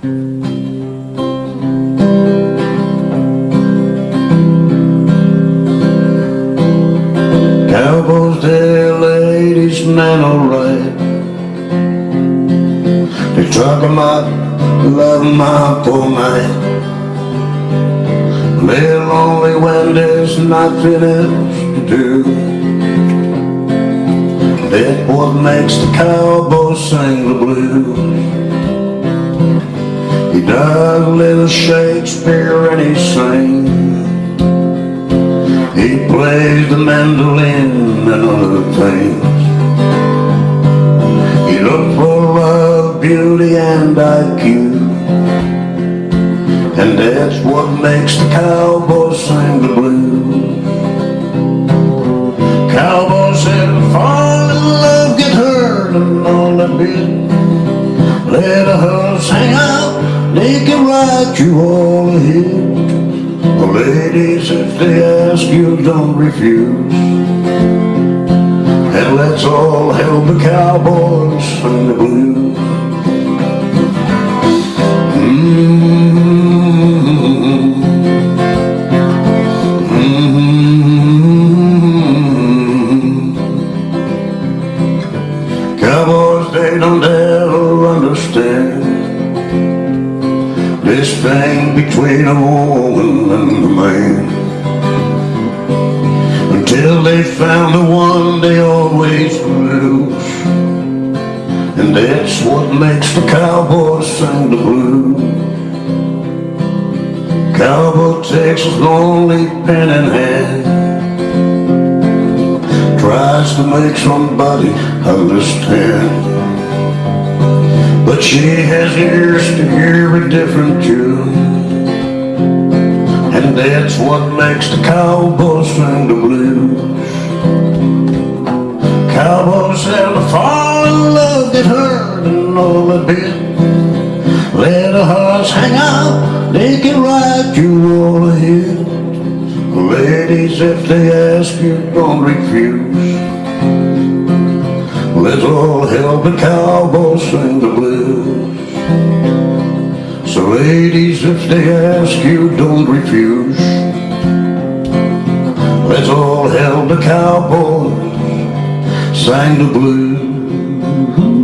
Cowboys tell ladies men alright They talk up, love up poor man. They're lonely when there's nothing else to do. That's what makes the cowboy sing the blues He does a little Shakespeare and he sings he plays the mandolin and other things. He looks for love, beauty and IQ And that's what makes the cowboy sing the blues. Cowboy said fall in love, get hurt and all that bit Let a horse hang out, they can ride you all a ahead Ladies, if they ask you, don't refuse. And let's all help the cowboys sing the blues mm-hmm. Mm-hmm. Cowboys, they don't ever understand this thing between a woman and a man. Until they found the one they always lose And that's what makes the cowboy sing the blues. Cowboy his lonely pen in hand. Tries to make somebody understand but she has ears to hear a different tune. And that's what makes the cowboy sing the blues. Cowboys have to fall in love, get hurt and all a bit. Let a horse hang out, they can ride you all ahead Ladies, if they ask you, don't refuse. Let's all help the cowboy sing the blues ladies, if they ask you, don't refuse. Let's all help the cowboy sing the blues